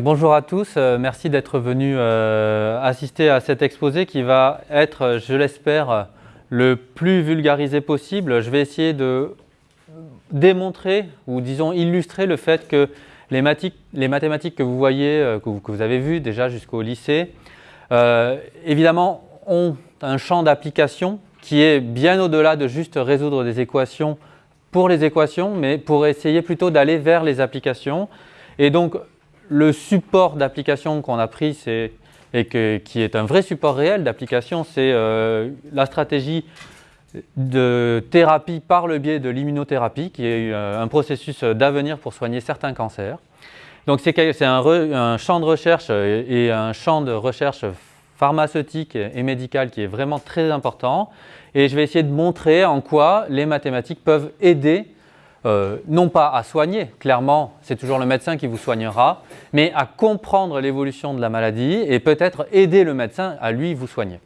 Bonjour à tous, euh, merci d'être venus euh, assister à cet exposé qui va être, je l'espère, le plus vulgarisé possible. Je vais essayer de démontrer ou disons illustrer le fait que les, mathématiques que vous voyez, euh, que, vous, avez vues déjà jusqu'au lycée, évidemment ont un champ d'application qui est bien au-delà de juste résoudre des équations pour les équations, mais pour essayer plutôt d'aller vers les applications. Et donc, le support d'application qu'on a pris et qui est un vrai support réel d'application, c'est euh, la stratégie de thérapie par le biais de l'immunothérapie, qui est euh, un processus d'avenir pour soigner certains cancers. Donc c'est un, un, champ de recherche et un champ de recherche pharmaceutique et médical qui est vraiment très important. Et je vais essayer de montrer en quoi les mathématiques peuvent aider euh, non pas à soigner, clairement c'est toujours le médecin qui vous soignera, mais à comprendre l'évolution de la maladie et peut-être aider le médecin à lui vous soigner.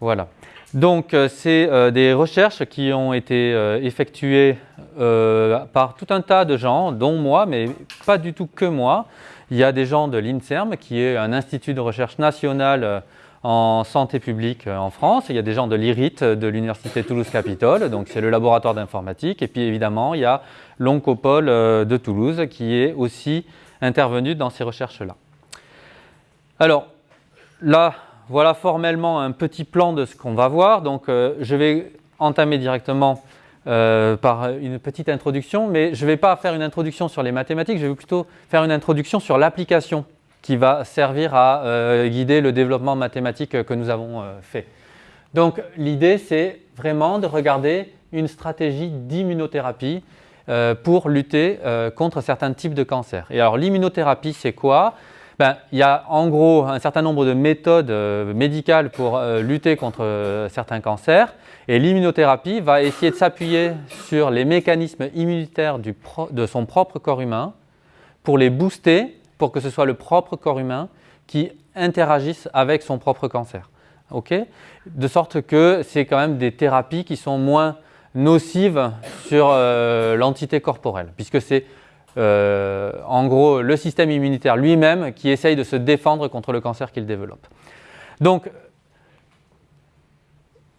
Voilà. Donc euh, c'est euh, des recherches qui ont été effectuées par tout un tas de gens, dont moi, mais pas du tout que moi. Il y a des gens de l'INSERM, qui est un institut de recherche national en santé publique euh, en France. Il y a des gens de l'IRIT, de l'Université Toulouse-Capitole, donc c'est le laboratoire d'informatique. Et puis évidemment, il y a l'Oncopole euh, de Toulouse qui est aussi intervenu dans ces recherches-là. Alors là, voilà formellement un petit plan de ce qu'on va voir. Donc euh, je vais entamer directement par une petite introduction, mais je ne vais pas faire une introduction sur les mathématiques, je vais plutôt faire une introduction sur l'application qui va servir à euh, guider le développement mathématique que nous avons euh, fait. Donc l'idée c'est vraiment de regarder une stratégie d'immunothérapie euh, pour lutter contre certains types de cancers. Et alors l'immunothérapie c'est quoi? Ben, Il y a en gros un certain nombre de méthodes médicales pour lutter contre certains cancers et l'immunothérapie va essayer de s'appuyer sur les mécanismes immunitaires de son propre corps humain pour les booster pour que ce soit le propre corps humain qui interagisse avec son propre cancer. de sorte que c'est quand même des thérapies qui sont moins nocives sur euh, l'entité corporelle, puisque c'est euh, en gros le système immunitaire lui-même qui essaye de se défendre contre le cancer qu'il développe. Donc,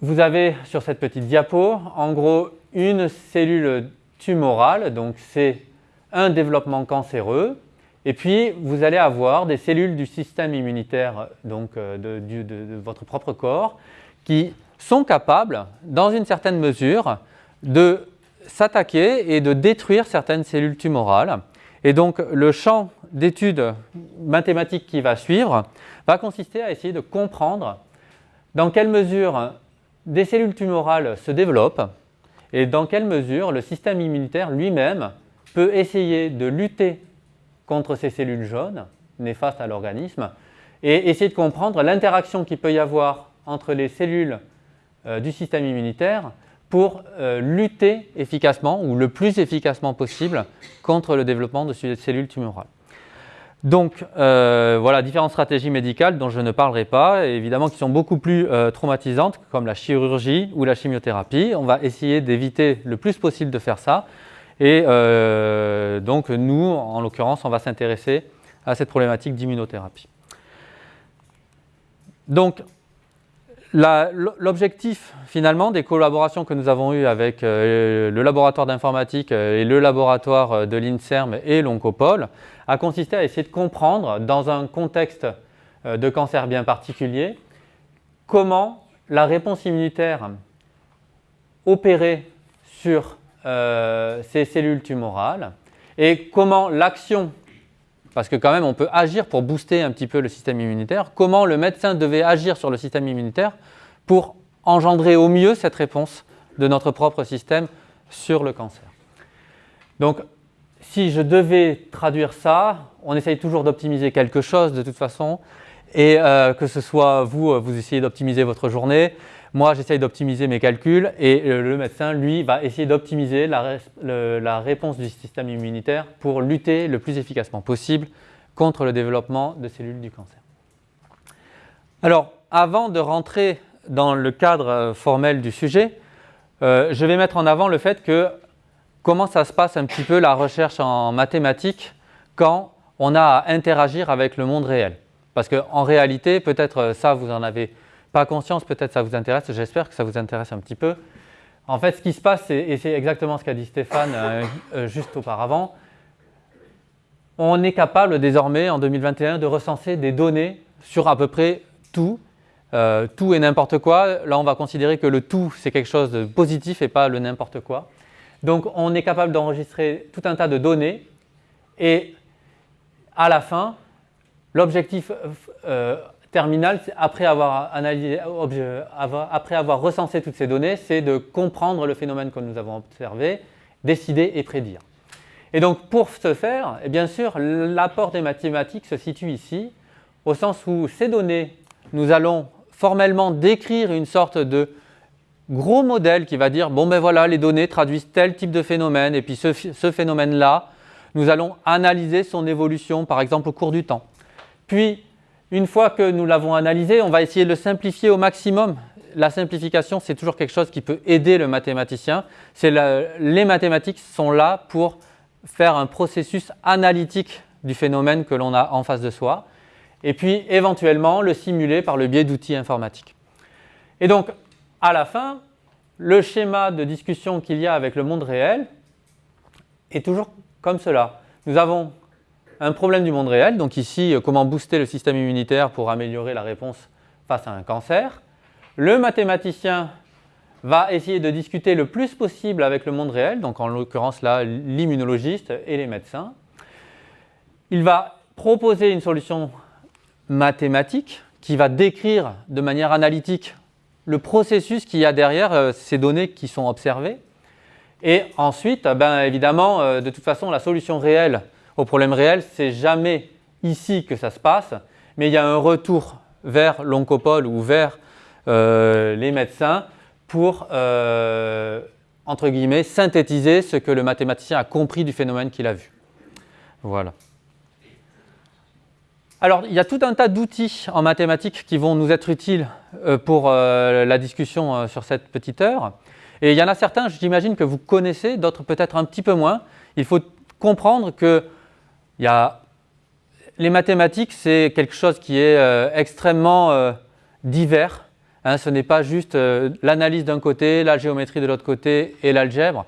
vous avez sur cette petite diapo, en gros, une cellule tumorale, donc c'est un développement cancéreux et puis, vous allez avoir des cellules du système immunitaire donc, euh, de, votre propre corps qui sont capables, dans une certaine mesure, de s'attaquer et de détruire certaines cellules tumorales. Et donc, le champ d'études mathématiques qui va suivre va consister à essayer de comprendre dans quelle mesure des cellules tumorales se développent et dans quelle mesure le système immunitaire lui-même peut essayer de lutter contre ces cellules jaunes néfastes à l'organisme et essayer de comprendre l'interaction qu'il peut y avoir entre les cellules euh, du système immunitaire pour euh, lutter efficacement ou le plus efficacement possible contre le développement de cellules tumorales. Donc euh, voilà différentes stratégies médicales dont je ne parlerai pas, évidemment qui sont beaucoup plus traumatisantes comme la chirurgie ou la chimiothérapie. On va essayer d'éviter le plus possible de faire ça et euh, donc nous, en l'occurrence, on va s'intéresser à cette problématique d'immunothérapie. Donc l'objectif finalement des collaborations que nous avons eues avec euh, le laboratoire d'informatique euh, et le laboratoire de l'INSERM et l'Oncopole a consisté à essayer de comprendre dans un contexte de cancer bien particulier comment la réponse immunitaire opérée sur euh, ces cellules tumorales. Et comment l'action, parce que quand même on peut agir pour booster un petit peu le système immunitaire, comment le médecin devait agir sur le système immunitaire pour engendrer au mieux cette réponse de notre propre système sur le cancer. Donc si je devais traduire ça, on essaye toujours d'optimiser quelque chose de toute façon. Et euh, que ce soit vous, vous essayez d'optimiser votre journée, moi, j'essaye d'optimiser mes calculs et le médecin, lui, va essayer d'optimiser la, réponse du système immunitaire pour lutter le plus efficacement possible contre le développement de cellules du cancer. Alors, avant de rentrer dans le cadre euh, formel du sujet, euh, je vais mettre en avant le fait que comment ça se passe un petit peu la recherche en mathématiques quand on a à interagir avec le monde réel. Parce qu'en réalité, peut-être ça, vous n'en avez pas conscience, peut-être ça vous intéresse, j'espère que ça vous intéresse un petit peu. En fait, ce qui se passe, et c'est exactement ce qu'a dit Stéphane euh, euh, juste auparavant, on est capable désormais, en 2021, de recenser des données sur à peu près tout, euh, tout et n'importe quoi. Là, on va considérer que le tout, c'est quelque chose de positif et pas le n'importe quoi. Donc, on est capable d'enregistrer tout un tas de données et à la fin, l'objectif terminal, après avoir, analysé, après avoir recensé toutes ces données, c'est de comprendre le phénomène que nous avons observé, décider et prédire. Et donc pour ce faire, eh bien sûr, l'apport des mathématiques se situe ici, au sens où ces données, nous allons formellement décrire une sorte de gros modèle qui va dire, bon ben voilà, les données traduisent tel type de phénomène, et puis ce, ce phénomène-là, nous allons analyser son évolution, par exemple au cours du temps. Puis, une fois que nous l'avons analysé, on va essayer de le simplifier au maximum. La simplification, c'est toujours quelque chose qui peut aider le mathématicien. les mathématiques sont là pour faire un processus analytique du phénomène que l'on a en face de soi, et puis éventuellement le simuler par le biais d'outils informatiques. Et donc, à la fin, le schéma de discussion qu'il y a avec le monde réel est toujours comme cela. Nous avons un problème du monde réel. Donc ici, euh, comment booster le système immunitaire pour améliorer la réponse face à un cancer. Le mathématicien va essayer de discuter le plus possible avec le monde réel, donc en l'occurrence là, l'immunologiste et les médecins. Il va proposer une solution mathématique qui va décrire de manière analytique le processus qu'il y a derrière euh, ces données qui sont observées. Et ensuite, ben, évidemment, euh, de toute façon, la solution réelle au problème réel, c'est jamais ici que ça se passe, mais il y a un retour vers l'oncopole ou vers euh, les médecins pour, euh, entre guillemets, synthétiser ce que le mathématicien a compris du phénomène qu'il a vu. Voilà. Alors, il y a tout un tas d'outils en mathématiques qui vont nous être utiles euh, pour la discussion sur cette petite heure. Et il y en a certains, j'imagine, que vous connaissez, d'autres peut-être un petit peu moins. Il faut comprendre que les mathématiques, c'est quelque chose qui est euh, extrêmement euh, divers. Hein. ce n'est pas juste euh, l'analyse d'un côté, la géométrie de l'autre côté et l'algèbre.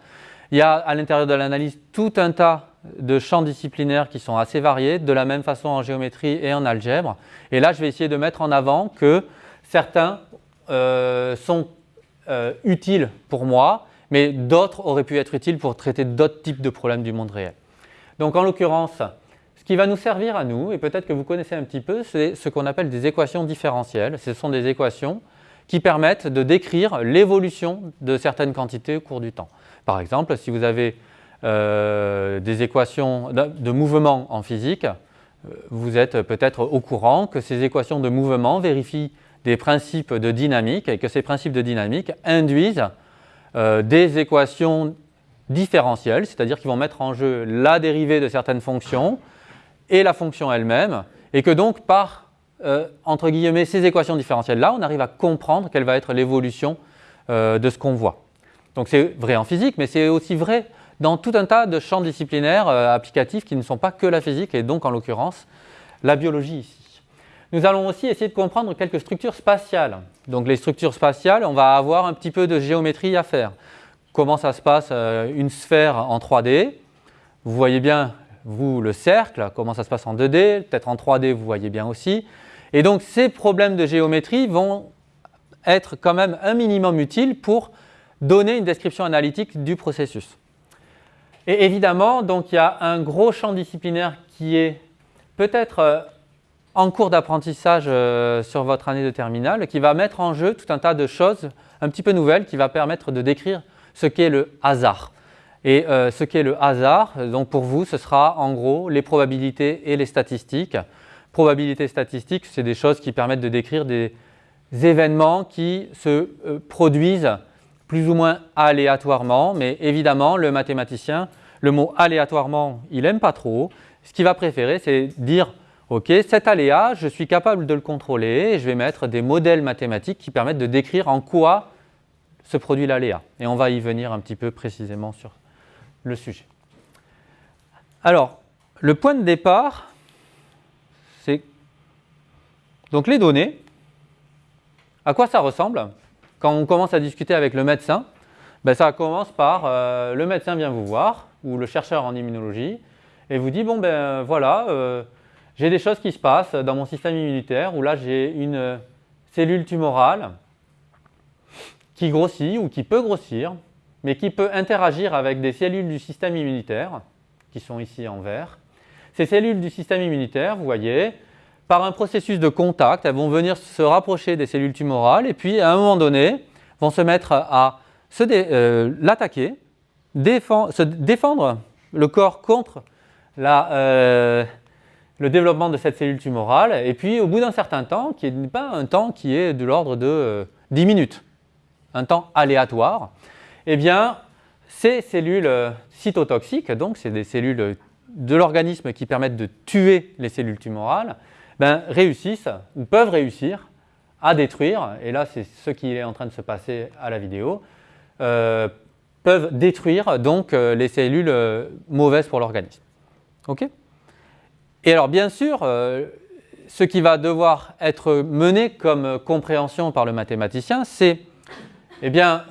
Il y a à l'intérieur de l'analyse tout un tas de champs disciplinaires qui sont assez variés, de la même façon en géométrie et en algèbre. Et là, je vais essayer de mettre en avant que certains sont utiles pour moi, mais d'autres auraient pu être utiles pour traiter d'autres types de problèmes du monde réel. Donc en l'occurrence, ce qui va nous servir à nous, et peut-être que vous connaissez un petit peu, c'est ce qu'on appelle des équations différentielles. Ce sont des équations qui permettent de décrire l'évolution de certaines quantités au cours du temps. Par exemple, si vous avez euh, des équations de, mouvement en physique, euh, vous êtes peut-être au courant que ces équations de mouvement vérifient des principes de dynamique et que ces principes de dynamique induisent euh, des équations c'est-à-dire qu'ils vont mettre en jeu la dérivée de certaines fonctions et la fonction elle-même, et que donc par, euh, entre guillemets, ces équations différentielles-là, on arrive à comprendre quelle va être l'évolution euh, de ce qu'on voit. Donc c'est vrai en physique, mais c'est aussi vrai dans tout un tas de champs disciplinaires euh, applicatifs qui ne sont pas que la physique, et donc en l'occurrence la biologie ici. Nous allons aussi essayer de comprendre quelques structures spatiales. Donc les structures spatiales, on va avoir un petit peu de géométrie à faire. Comment ça se passe une sphère en 3D Vous voyez bien vous, le cercle, comment ça se passe en 2D, peut-être en 3D, vous voyez bien aussi. Et donc, ces problèmes de géométrie vont être quand même un minimum utiles pour donner une description analytique du processus. Et évidemment, donc, il y a un gros champ disciplinaire qui est peut-être euh, en cours d'apprentissage euh, sur votre année de terminale, qui va mettre en jeu tout un tas de choses un petit peu nouvelles, qui va permettre de décrire ce qu'est le hasard. Et euh, ce qu'est le hasard, donc pour vous, ce sera en gros les probabilités et les statistiques. Probabilités statistiques, c'est des choses qui permettent de décrire des événements qui se euh, produisent plus ou moins aléatoirement, mais évidemment, le mathématicien, le mot aléatoirement, il n'aime pas trop. Ce qu'il va préférer, c'est dire Ok, cet aléa, je suis capable de le contrôler et je vais mettre des modèles mathématiques qui permettent de décrire en quoi se produit l'aléa. Et on va y venir un petit peu précisément sur le sujet. Alors, le point de départ, c'est donc les données. À quoi ça ressemble? Quand on commence à discuter avec le médecin, ben ça commence par euh, le médecin vient vous voir, ou le chercheur en immunologie, et vous dit, bon ben voilà, euh, j'ai des choses qui se passent dans mon système immunitaire, ou là j'ai une euh, cellule tumorale qui grossit ou qui peut grossir, mais qui peut interagir avec des cellules du système immunitaire, qui sont ici en vert. Ces cellules du système immunitaire, vous voyez, par un processus de contact, elles vont venir se rapprocher des cellules tumorales et puis à un moment donné, vont se mettre à euh, l'attaquer, se défendre le corps contre euh, le développement de cette cellule tumorale et puis au bout d'un certain temps, qui n'est pas un temps qui est de l'ordre de 10 euh, minutes, un temps aléatoire, eh bien, ces cellules cytotoxiques, donc c'est des cellules de l'organisme qui permettent de tuer les cellules tumorales, ben, réussissent ou peuvent réussir à détruire, et là c'est ce qui est en train de se passer à la vidéo, euh, peuvent détruire donc euh, les cellules euh, mauvaises pour l'organisme. Et alors bien sûr, ce qui va devoir être mené comme compréhension par le mathématicien, c'est eh bien,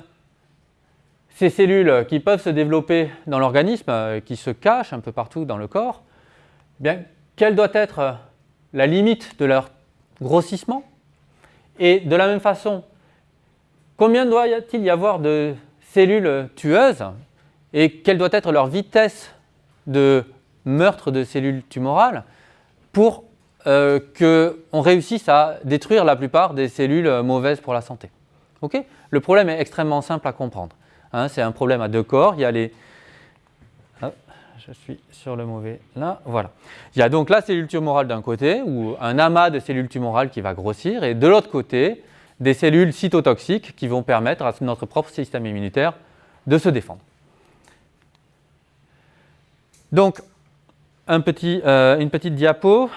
ces cellules qui peuvent se développer dans l'organisme, qui se cachent un peu partout dans le corps, eh bien, quelle doit être la limite de leur grossissement? Et de la même façon, combien doit-il y avoir de cellules tueuses et quelle doit être leur vitesse de meurtre de cellules tumorales pour euh, qu'on réussisse à détruire la plupart des cellules mauvaises pour la santé? Le problème est extrêmement simple à comprendre. Hein. C'est un problème à deux corps. Il y a les je suis sur le mauvais là, voilà. Il y a donc la cellule tumorale d'un côté, ou un amas de cellules tumorales qui va grossir, et de l'autre côté, des cellules cytotoxiques qui vont permettre à notre propre système immunitaire de se défendre. Donc, euh, une petite diapo.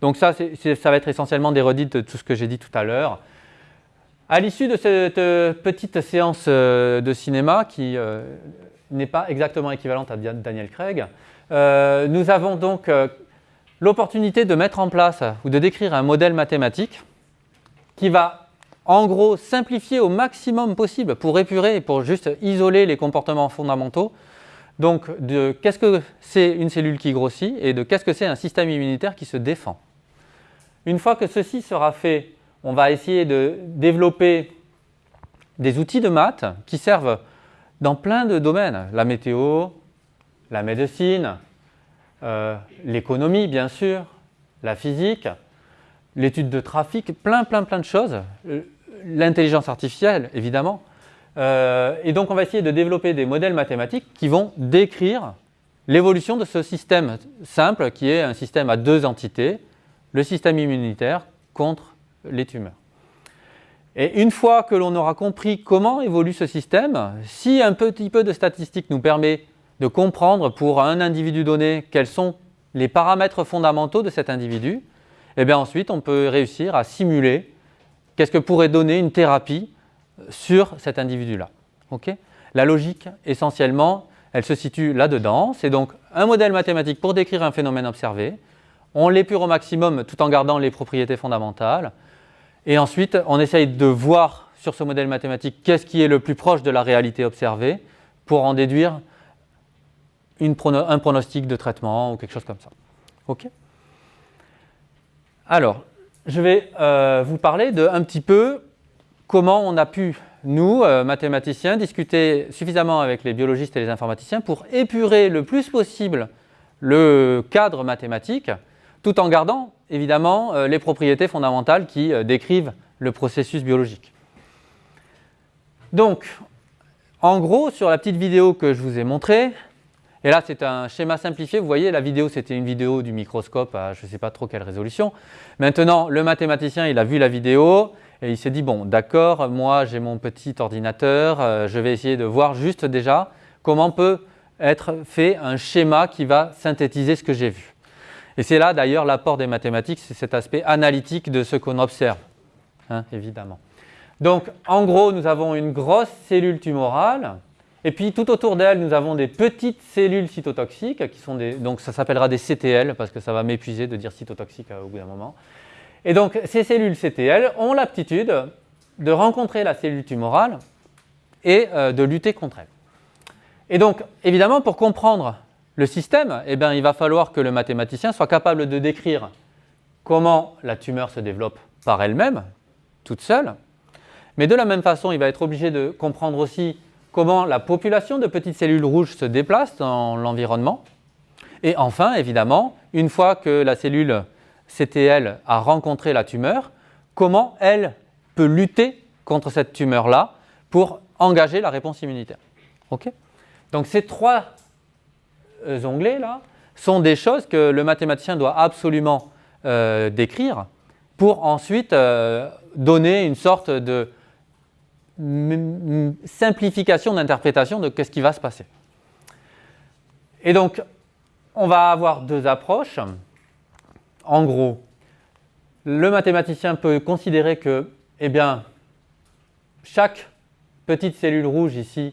Donc ça, ça va être essentiellement des redites de tout ce que j'ai dit tout à l'heure. À l'issue de cette petite séance euh, de cinéma qui euh, n'est pas exactement équivalente à Daniel Craig. Euh, nous avons donc euh, l'opportunité de mettre en place ou de décrire un modèle mathématique qui va en gros simplifier au maximum possible pour épurer et pour juste isoler les comportements fondamentaux. Donc de qu'est-ce que c'est une cellule qui grossit et de qu'est-ce que c'est un système immunitaire qui se défend? Une fois que ceci sera fait, on va essayer de développer des outils de maths qui servent dans plein de domaines, la météo, la médecine, euh, l'économie bien sûr, la physique, l'étude de trafic, plein plein plein de choses, euh, l'intelligence artificielle évidemment. Euh, et donc on va essayer de développer des modèles mathématiques qui vont décrire l'évolution de ce système simple qui est un système à deux entités, le système immunitaire contre les tumeurs. Et une fois que l'on aura compris comment évolue ce système, si un petit peu de statistique nous permet de comprendre pour un individu donné quels sont les paramètres fondamentaux de cet individu, et eh bien ensuite on peut réussir à simuler qu'est-ce que pourrait donner une thérapie sur cet individu-là. la logique, essentiellement, elle se situe là-dedans. C'est donc un modèle mathématique pour décrire un phénomène observé. On l'épure au maximum tout en gardant les propriétés fondamentales. Et ensuite, on essaye de voir sur ce modèle mathématique qu'est-ce qui est le plus proche de la réalité observée pour en déduire un pronostic de traitement ou quelque chose comme ça. OK Alors, je vais euh, vous parler de un petit peu comment on a pu, nous, euh, mathématiciens, discuter suffisamment avec les biologistes et les informaticiens pour épurer le plus possible le cadre mathématique tout en gardant évidemment euh, les propriétés fondamentales qui euh, décrivent le processus biologique. Donc, en gros, sur la petite vidéo que je vous ai montrée, et là c'est un schéma simplifié, vous voyez la vidéo c'était une vidéo du microscope à je ne sais pas trop quelle résolution. Maintenant le mathématicien il a vu la vidéo et il s'est dit bon d'accord, moi j'ai mon petit ordinateur, euh, je vais essayer de voir juste déjà comment peut être fait un schéma qui va synthétiser ce que j'ai vu. Et c'est là d'ailleurs l'apport des mathématiques, c'est cet aspect analytique de ce qu'on observe, hein, évidemment. Donc en gros, nous avons une grosse cellule tumorale, et puis tout autour d'elle, nous avons des petites cellules cytotoxiques, qui sont des, donc ça s'appellera des CTL, parce que ça va m'épuiser de dire cytotoxique euh, au bout d'un moment. Et donc ces cellules CTL ont l'aptitude de rencontrer la cellule tumorale et euh, de lutter contre elle. Et donc évidemment pour comprendre le système, eh bien, il va falloir que le mathématicien soit capable de décrire comment la tumeur se développe par elle-même, toute seule, mais de la même façon, il va être obligé de comprendre aussi comment la population de petites cellules rouges se déplace dans l'environnement. Et enfin, évidemment, une fois que la cellule CTL a rencontré la tumeur, comment elle peut lutter contre cette tumeur-là pour engager la réponse immunitaire. Donc ces trois euh, onglets-là sont des choses que le mathématicien doit absolument euh, décrire pour ensuite euh, donner une sorte de simplification d'interprétation de ce qui va se passer. Et donc, on va avoir deux approches. En gros, le mathématicien peut considérer que, eh bien, chaque petite cellule rouge ici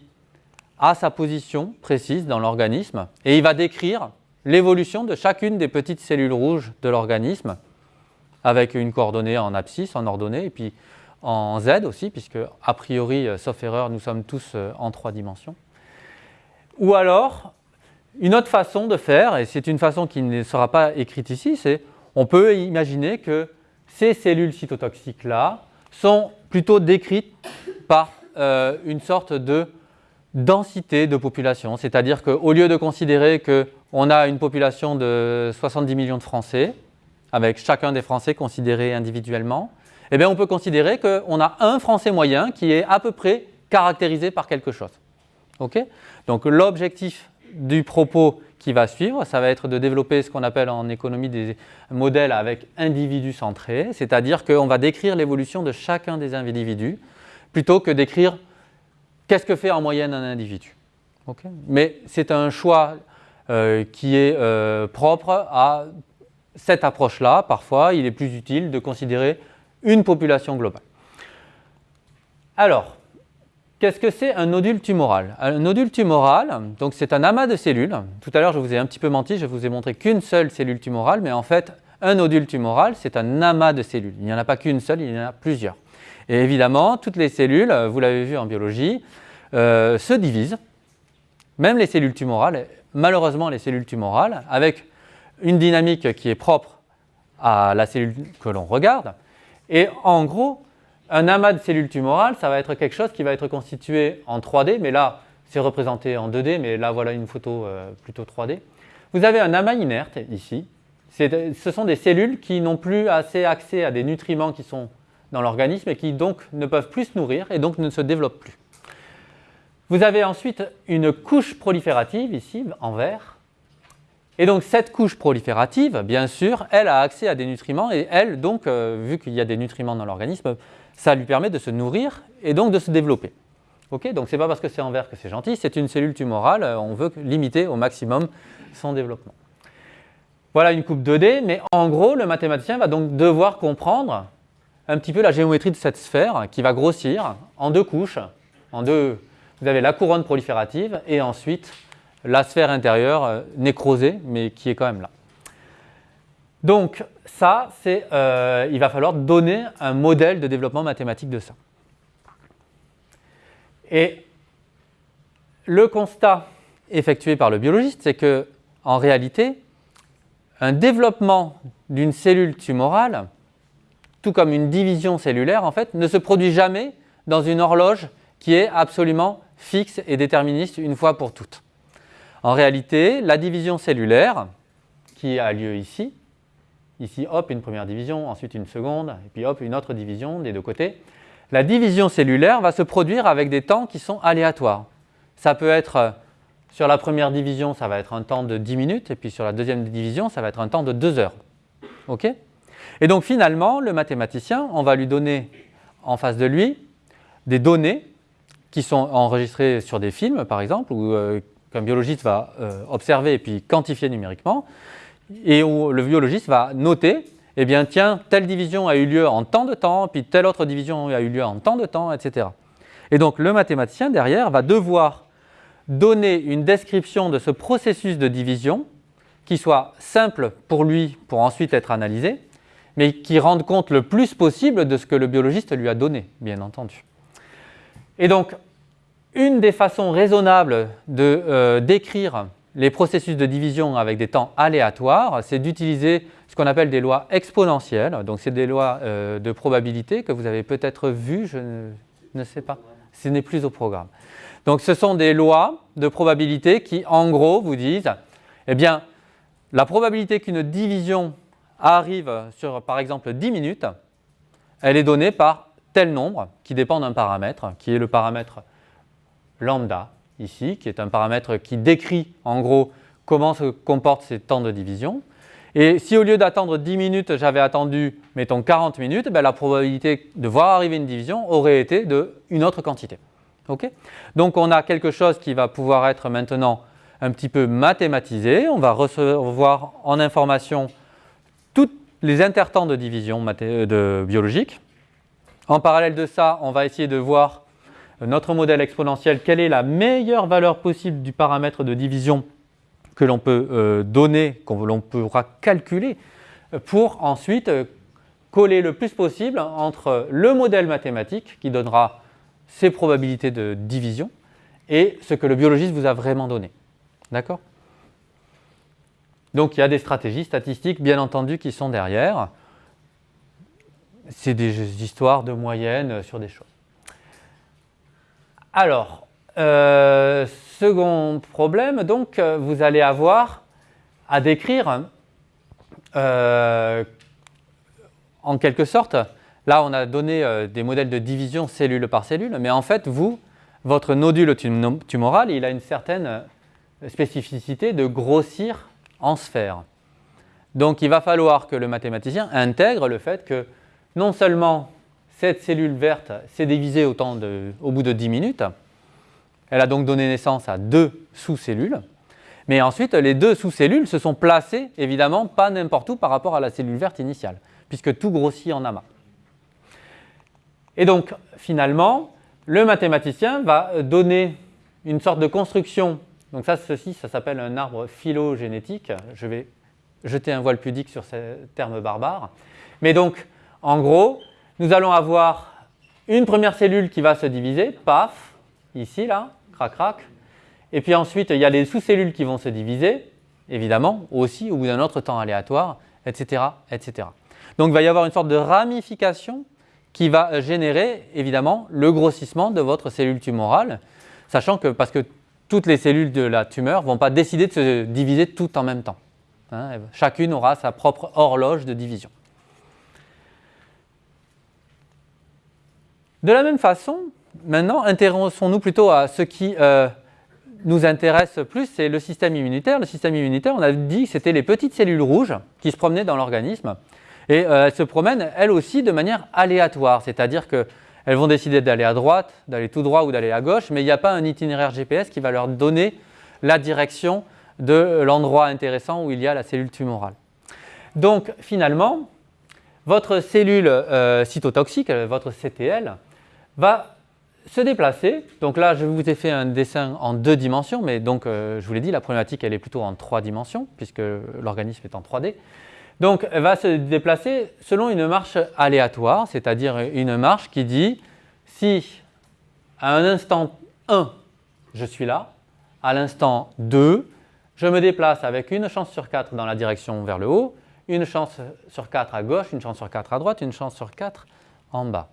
a sa position précise dans l'organisme et il va décrire l'évolution de chacune des petites cellules rouges de l'organisme avec une coordonnée en abscisse, en ordonnée, et puis en Z aussi, puisque a priori, euh, sauf erreur, nous sommes tous euh, en trois dimensions. Ou alors, une autre façon de faire, et c'est une façon qui ne sera pas écrite ici, c'est on peut imaginer que ces cellules cytotoxiques-là sont plutôt décrites par euh, une sorte de densité de population, c'est-à-dire qu'au lieu de considérer qu'on a une population de 70 millions de Français, avec chacun des Français considérés individuellement, eh bien, on peut considérer qu'on a un Français moyen qui est à peu près caractérisé par quelque chose. Donc l'objectif du propos qui va suivre, ça va être de développer ce qu'on appelle en économie des modèles avec individus centrés, c'est-à-dire qu'on va décrire l'évolution de chacun des individus plutôt que d'écrire qu'est-ce que fait en moyenne un individu. Mais c'est un choix euh, qui est euh, propre à cette approche-là. Parfois, il est plus utile de considérer une population globale. Alors, qu'est-ce que c'est un nodule tumoral? Un nodule tumoral, c'est un amas de cellules. Tout à l'heure, je vous ai un petit peu menti, je vous ai montré qu'une seule cellule tumorale, mais en fait, un nodule tumoral, c'est un amas de cellules. Il n'y en a pas qu'une seule, il y en a plusieurs. Et évidemment, toutes les cellules, vous l'avez vu en biologie, euh, se divisent, même les cellules tumorales, malheureusement les cellules tumorales, avec une dynamique qui est propre à la cellule que l'on regarde, et en gros, un amas de cellules tumorales, ça va être quelque chose qui va être constitué en 3D, mais là, c'est représenté en 2D, mais là, voilà une photo euh, plutôt 3D. Vous avez un amas inerte ici. Ce sont des cellules qui n'ont plus assez accès à des nutriments qui sont dans l'organisme et qui donc ne peuvent plus se nourrir et donc ne se développent plus. Vous avez ensuite une couche proliférative ici en vert et donc cette couche proliférative, bien sûr, elle a accès à des nutriments et elle, donc, euh, vu qu'il y a des nutriments dans l'organisme, ça lui permet de se nourrir et donc de se développer. Ok, donc ce n'est pas parce que c'est en vert que c'est gentil, c'est une cellule tumorale, euh, on veut limiter au maximum son développement. Voilà une coupe 2D, mais en gros, le mathématicien va donc devoir comprendre un petit peu la géométrie de cette sphère qui va grossir en deux couches. En deux, vous avez la couronne proliférative et ensuite la sphère intérieure euh, nécrosée, mais qui est quand même là. Donc ça, euh, il va falloir donner un modèle de développement mathématique de ça. Et le constat effectué par le biologiste, c'est que en réalité, un développement d'une cellule tumorale, tout comme une division cellulaire, en fait, ne se produit jamais dans une horloge qui est absolument fixe et déterministe une fois pour toutes. En réalité, la division cellulaire, qui a lieu ici, ici hop une première division, ensuite une seconde, et puis hop une autre division des deux côtés, la division cellulaire va se produire avec des temps qui sont aléatoires. Ça peut être, sur la première division, ça va être un temps de 10 minutes, et puis sur la deuxième division, ça va être un temps de 2 heures. OK? Et donc finalement, le mathématicien, on va lui donner en face de lui des données qui sont enregistrées sur des films, par exemple, ou euh, qu'un biologiste va euh, observer et puis quantifier numériquement, et où le biologiste va noter, eh bien tiens, telle division a eu lieu en tant de temps, puis telle autre division a eu lieu en tant de temps, etc. Et donc le mathématicien derrière va devoir donner une description de ce processus de division qui soit simple pour lui pour ensuite être analysé, mais qui rende compte le plus possible de ce que le biologiste lui a donné, bien entendu. Et donc, une des façons raisonnables de euh, décrire les processus de division avec des temps aléatoires, c'est d'utiliser ce qu'on appelle des lois exponentielles. Donc, c'est des lois euh, de probabilité que vous avez peut-être vues, je ne, sais pas. Ce n'est plus au programme. Donc, ce sont des lois de probabilité qui, en gros, vous disent, eh bien, la probabilité qu'une division arrive sur, par exemple, 10 minutes, elle est donnée par tel nombre qui dépend d'un paramètre, qui est le paramètre lambda, ici, qui est un paramètre qui décrit en gros comment se comportent ces temps de division. Et si au lieu d'attendre 10 minutes, j'avais attendu, mettons, 40 minutes, ben, la probabilité de voir arriver une division aurait été d'une autre quantité. Donc on a quelque chose qui va pouvoir être maintenant un petit peu mathématisé. On va recevoir en information les intertemps de division de biologique. En parallèle de ça, on va essayer de voir notre modèle exponentiel, quelle est la meilleure valeur possible du paramètre de division que l'on peut euh, donner, que l'on pourra calculer, pour ensuite euh, coller le plus possible entre le modèle mathématique qui donnera ses probabilités de division et ce que le biologiste vous a vraiment donné. D'accord? Donc il y a des stratégies statistiques bien entendu qui sont derrière. C'est des histoires de moyenne sur des choses. Alors, euh, second problème, donc euh, vous allez avoir à décrire euh, en quelque sorte, là on a donné des modèles de division cellule par cellule, mais en fait vous, votre nodule tumoral, il a une certaine spécificité de grossir en sphère. Donc il va falloir que le mathématicien intègre le fait que non seulement cette cellule verte s'est divisée au, bout de 10 minutes. Elle a donc donné naissance à deux sous-cellules. Mais ensuite, les deux sous-cellules se sont placées, évidemment, pas n'importe où par rapport à la cellule verte initiale, puisque tout grossit en amas. Et donc, finalement, le mathématicien va donner une sorte de construction. Donc ça, ceci, ça s'appelle un arbre phylogénétique. Je vais jeter un voile pudique sur ce terme barbare. Mais donc, en gros, nous allons avoir une première cellule qui va se diviser, paf, ici, là, crac, crac. Et puis ensuite, il y a les sous-cellules qui vont se diviser, évidemment, aussi au bout d'un autre temps aléatoire, etc., etc. Donc il va y avoir une sorte de ramification qui va générer, évidemment, le grossissement de votre cellule tumorale, sachant que, parce que toutes les cellules de la tumeur ne vont pas décider de se diviser toutes en même temps. Hein. chacune aura sa propre horloge de division. De la même façon, maintenant, intéressons-nous plutôt à ce qui euh, nous intéresse plus, c'est le système immunitaire. Le système immunitaire, on a dit que c'était les petites cellules rouges qui se promenaient dans l'organisme. Et euh, elles se promènent, elles aussi, de manière aléatoire, c'est-à-dire qu'elles vont décider d'aller à droite, d'aller tout droit ou d'aller à gauche, mais il n'y a pas un itinéraire GPS qui va leur donner la direction de l'endroit intéressant où il y a la cellule tumorale. Donc, finalement, votre cellule euh, cytotoxique, votre CTL, va se déplacer. Donc là, je vous ai fait un dessin en deux dimensions, mais donc euh, je vous l'ai dit, la problématique, elle est plutôt en trois dimensions, puisque l'organisme est en 3D. Donc, elle va se déplacer selon une marche aléatoire, c'est-à-dire une marche qui dit si à un instant 1, je suis là, à l'instant 2, je me déplace avec une chance sur 4 dans la direction vers le haut, une chance sur 4 à gauche, une chance sur 4 à droite, une chance sur 4 en bas.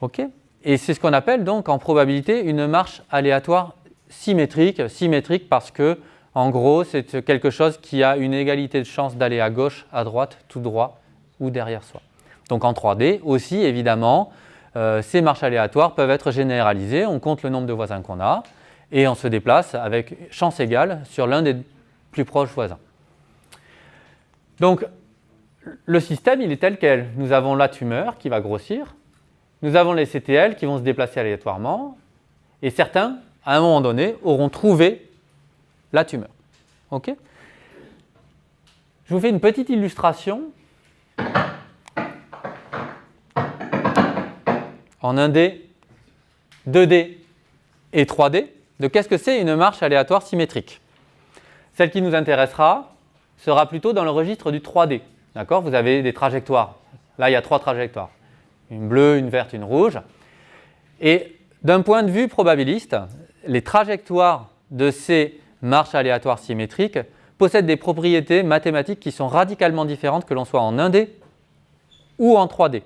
OK? Et c'est ce qu'on appelle donc en probabilité une marche aléatoire symétrique, symétrique parce que en gros c'est quelque chose qui a une égalité de chance d'aller à gauche, à droite, tout droit ou derrière soi. Donc en 3D aussi évidemment euh, ces marches aléatoires peuvent être généralisées, on compte le nombre de voisins qu'on a et on se déplace avec chance égale sur l'un des plus proches voisins. Donc le système il est tel quel, nous avons la tumeur qui va grossir, nous avons les CTL qui vont se déplacer aléatoirement et certains, à un moment donné, auront trouvé la tumeur. Je vous fais une petite illustration en 1D, 2D et 3D de qu'est-ce que c'est une marche aléatoire symétrique. Celle qui nous intéressera sera plutôt dans le registre du 3D. D'accord? Vous avez des trajectoires. Là, il y a trois trajectoires. Une bleue, une verte, une rouge. Et d'un point de vue probabiliste, les trajectoires de ces marches aléatoires symétriques possèdent des propriétés mathématiques qui sont radicalement différentes que l'on soit en 1D ou en 3D.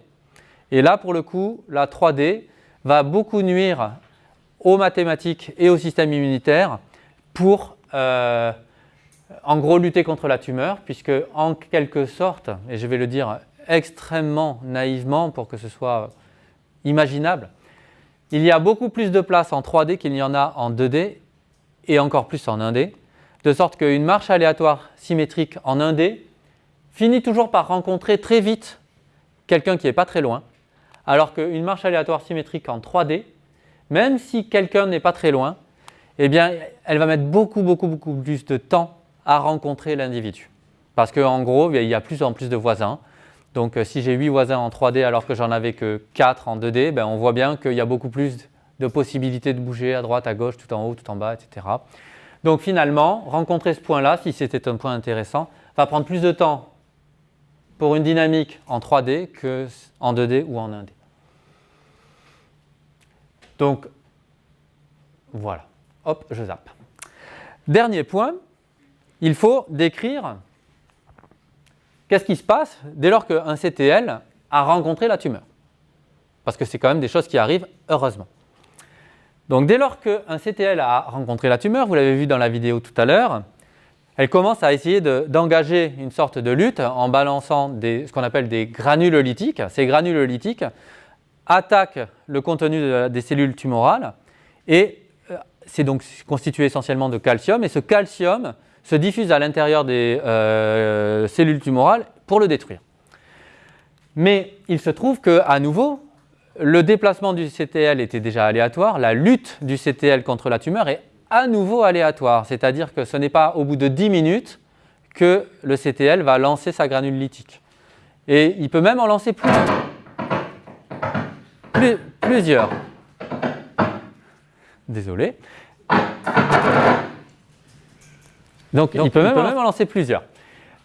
Et là, pour le coup, la 3D va beaucoup nuire aux mathématiques et au système immunitaire pour, euh, en gros, lutter contre la tumeur, puisque en quelque sorte, et je vais le dire extrêmement naïvement pour que ce soit imaginable, il y a beaucoup plus de place en 3D qu'il n'y en a en 2D et encore plus en 1D, de sorte qu'une marche aléatoire symétrique en 1D finit toujours par rencontrer très vite quelqu'un qui n'est pas très loin, alors qu'une marche aléatoire symétrique en 3D, même si quelqu'un n'est pas très loin, eh bien, elle va mettre beaucoup, beaucoup, beaucoup plus de temps à rencontrer l'individu. Parce qu'en gros, il y a plus en plus de voisins. Donc, euh, si j'ai 8 voisins en 3D alors que j'en avais que 4 en 2D, ben, on voit bien qu'il y a beaucoup plus de possibilités de bouger à droite, à gauche, tout en haut, tout en bas, etc. Donc finalement, rencontrer ce point-là, si c'était un point intéressant, va prendre plus de temps pour une dynamique en 3D qu'en 2D ou en 1D. Donc voilà, hop, je zappe. Dernier point, il faut décrire qu'est-ce qui se passe dès lors qu'un CTL a rencontré la tumeur. Parce que c'est quand même des choses qui arrivent heureusement. Donc dès lors qu'un CTL a rencontré la tumeur, vous l'avez vu dans la vidéo tout à l'heure, elle commence à essayer d'engager une sorte de lutte en balançant ce qu'on appelle des granules lytiques. Ces granules lytiques attaquent le contenu des cellules tumorales et euh, c'est donc constitué essentiellement de calcium et ce calcium se diffuse à l'intérieur des euh, cellules tumorales pour le détruire. Mais il se trouve qu'à nouveau, le déplacement du CTL était déjà aléatoire, la lutte du CTL contre la tumeur est à nouveau aléatoire, c'est-à-dire que ce n'est pas au bout de 10 minutes que le CTL va lancer sa granule lithique. Et il peut même en lancer plusieurs. plusieurs. Désolé. Donc, il peut même en lancer plusieurs.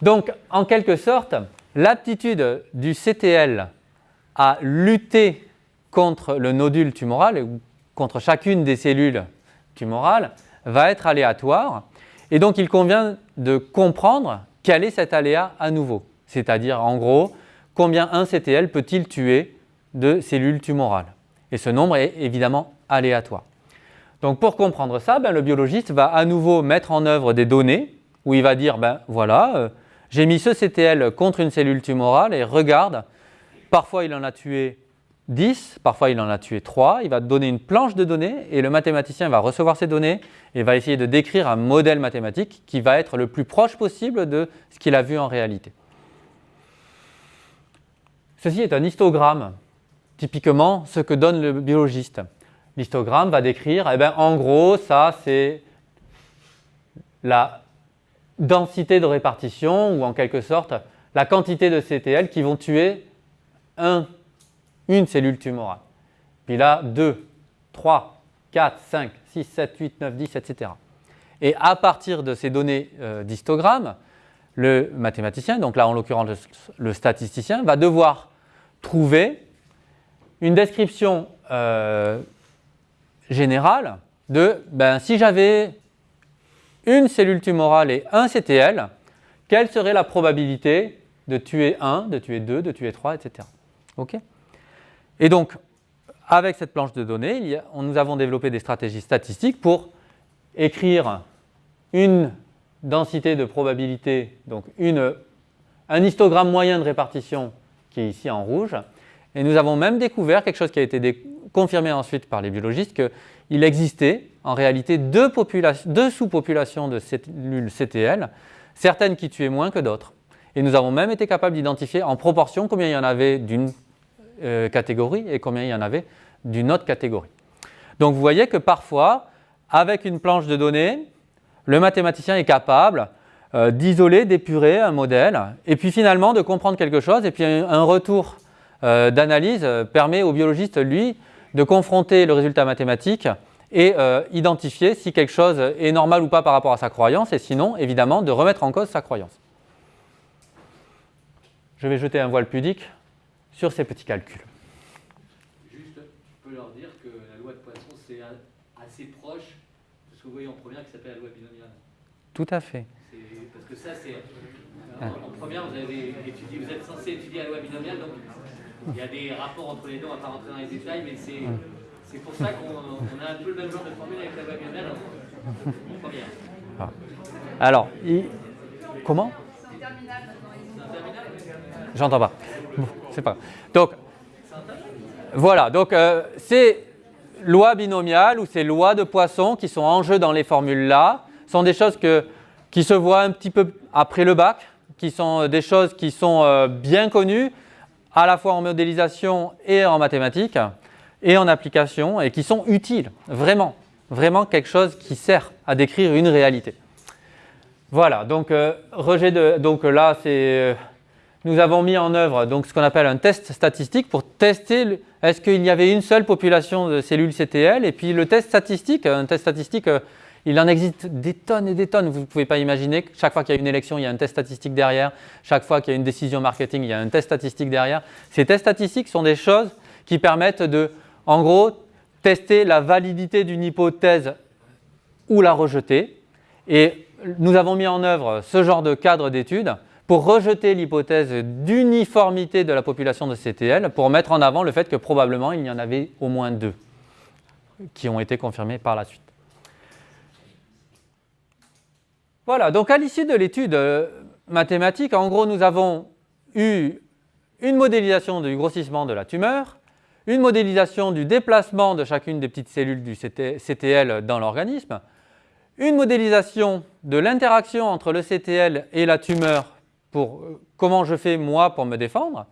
Donc, en quelque sorte, l'aptitude du CTL à lutter contre le nodule tumoral, contre chacune des cellules tumorales, va être aléatoire. Et donc, il convient de comprendre quel est cet aléa à nouveau. C'est-à-dire, en gros, combien un CTL peut-il tuer de cellules tumorales Et ce nombre est évidemment aléatoire. Donc, pour comprendre ça, ben, le biologiste va à nouveau mettre en œuvre des données où il va dire, ben voilà, euh, j'ai mis ce CTL contre une cellule tumorale et regarde, parfois il en a tué 10, parfois il en a tué 3, il va donner une planche de données et le mathématicien va recevoir ces données et va essayer de décrire un modèle mathématique qui va être le plus proche possible de ce qu'il a vu en réalité. Ceci est un histogramme, typiquement ce que donne le biologiste. L'histogramme va décrire, eh ben, en gros, ça c'est la densité de répartition ou en quelque sorte la quantité de CTL qui vont tuer un une cellule tumorale. Puis là, 2, 3, 4, 5, 6, 7, 8, 9, 10, etc. Et à partir de ces données euh, d'histogramme, le mathématicien, donc là en l'occurrence le, statisticien, va devoir trouver une description euh, générale de ben, si j'avais une cellule tumorale et un CTL, quelle serait la probabilité de tuer 1, de tuer 2, de tuer 3, etc. et donc, avec cette planche de données, nous avons développé des stratégies statistiques pour écrire une densité de probabilité, donc un histogramme moyen de répartition qui est ici en rouge. Et nous avons même découvert quelque chose qui a été confirmé ensuite par les biologistes, qu'il existait en réalité deux, deux sous-populations de cellules CTL, certaines qui tuaient moins que d'autres. Et nous avons même été capables d'identifier en proportion combien il y en avait d'une euh, catégorie et combien il y en avait d'une autre catégorie. Donc vous voyez que parfois, avec une planche de données, le mathématicien est capable euh, d'isoler, d'épurer un modèle et puis finalement de comprendre quelque chose et puis un, retour euh, d'analyse permet au biologiste, lui, de confronter le résultat mathématique et identifier si quelque chose est normal ou pas par rapport à sa croyance et sinon, évidemment, de remettre en cause sa croyance. je vais jeter un voile pudique sur ces petits calculs. Juste, je peux leur dire que la loi de Poisson, c'est assez proche de ce que vous voyez en première qui s'appelle la loi binomiale. Tout à fait. Parce que ça, c'est. En, première, vous, avez étudié, vous êtes censé étudier la loi binomiale, donc il y a des rapports entre les deux, on ne va pas rentrer dans les détails, mais c'est pour ça qu'on a un peu le même genre de formule avec la loi binomiale en, première. Ah. Alors, comment? J'entends pas. C'est pas. Donc, voilà. Donc, euh, ces lois binomiales ou ces lois de Poisson qui sont en jeu dans les formules là sont des choses qui se voient un petit peu après le bac, qui sont des choses qui sont euh, bien connues, à la fois en modélisation et en mathématiques, et en application, et qui sont utiles, vraiment, vraiment quelque chose qui sert à décrire une réalité. Voilà, donc, euh, rejet de, donc là, c'est nous avons mis en œuvre donc, ce qu'on appelle un test statistique pour tester est-ce qu'il y avait une seule population de cellules CTL. Et puis le test statistique, un test statistique, euh, il en existe des tonnes et des tonnes. Vous ne pouvez pas imaginer que chaque fois qu'il y a une élection, il y a un test statistique derrière. Chaque fois qu'il y a une décision marketing, il y a un test statistique derrière. Ces tests statistiques sont des choses qui permettent de, en gros, tester la validité d'une hypothèse ou la rejeter. Et nous avons mis en œuvre ce genre de cadre d'études pour rejeter l'hypothèse d'uniformité de la population de CTL, pour mettre en avant le fait que probablement il y en avait au moins deux qui ont été confirmés par la suite. Voilà, donc à l'issue de l'étude euh, mathématique, en gros, nous avons eu une modélisation du grossissement de la tumeur, une modélisation du déplacement de chacune des petites cellules du CTL dans l'organisme, une modélisation de l'interaction entre le CTL et la tumeur pour euh, comment je fais moi pour me défendre.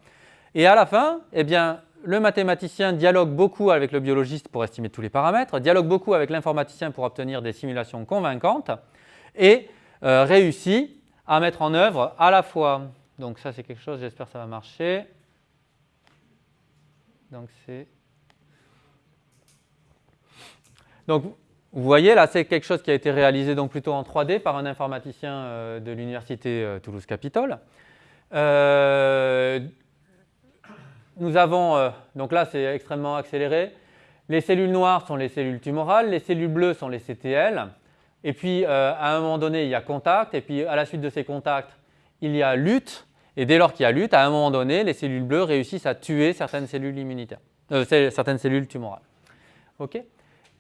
Et à la fin, eh bien, le mathématicien dialogue beaucoup avec le biologiste pour estimer tous les paramètres, dialogue beaucoup avec l'informaticien pour obtenir des simulations convaincantes et euh, réussit à mettre en œuvre à la fois, donc ça c'est quelque chose, j'espère que ça va marcher, donc c'est... Donc vous voyez, là, c'est quelque chose qui a été réalisé donc plutôt en 3D par un informaticien euh, de l'Université euh, Toulouse-Capitole. Euh, nous avons, donc là, c'est extrêmement accéléré. Les cellules noires sont les cellules tumorales, les cellules bleues sont les CTL. Et puis, à un moment donné, il y a contact. Et puis, à la suite de ces contacts, il y a lutte. Et dès lors qu'il y a lutte, à un moment donné, les cellules bleues réussissent à tuer certaines cellules immunitaires, certaines cellules tumorales. OK?